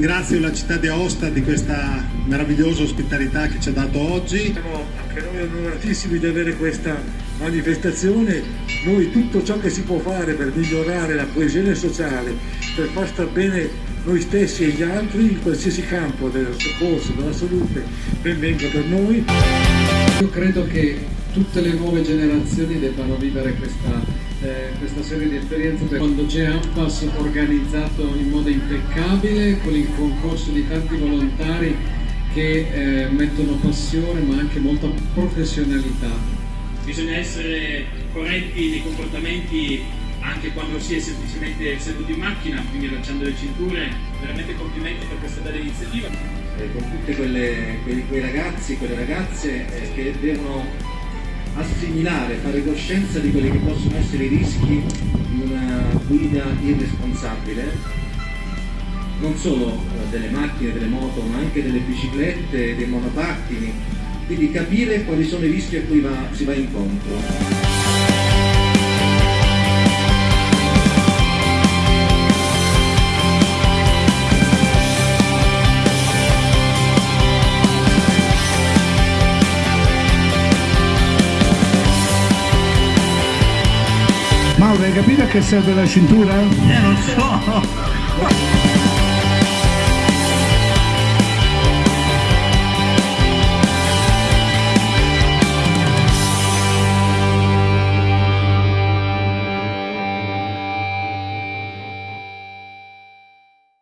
ringrazio la città di Aosta di questa meravigliosa ospitalità che ci ha dato oggi. Siamo anche noi onoratissimi di avere questa manifestazione. Noi tutto ciò che si può fare per migliorare la coesione sociale, per far star bene noi stessi e gli altri in qualsiasi campo del soccorso, della salute, ben venga per noi. Io credo che tutte le nuove generazioni debbano vivere questa, eh, questa serie di esperienze quando c'è AMPAS organizzato in modo impeccabile con il concorso di tanti volontari che eh, mettono passione ma anche molta professionalità. Bisogna essere corretti nei comportamenti anche quando si è semplicemente seduti in macchina, quindi allacciando le cinture, veramente complimenti per questa bella iniziativa. Eh, con tutti quei, quei, ragazzi, quelle ragazze eh, che devono assimilare, fare coscienza di quelli che possono essere i rischi di una guida irresponsabile, non solo eh, delle macchine, delle moto, ma anche delle biciclette, dei monopattini, quindi capire quali sono i rischi a cui va, si va incontro. Hai capito a che serve la cintura? Eh, non so!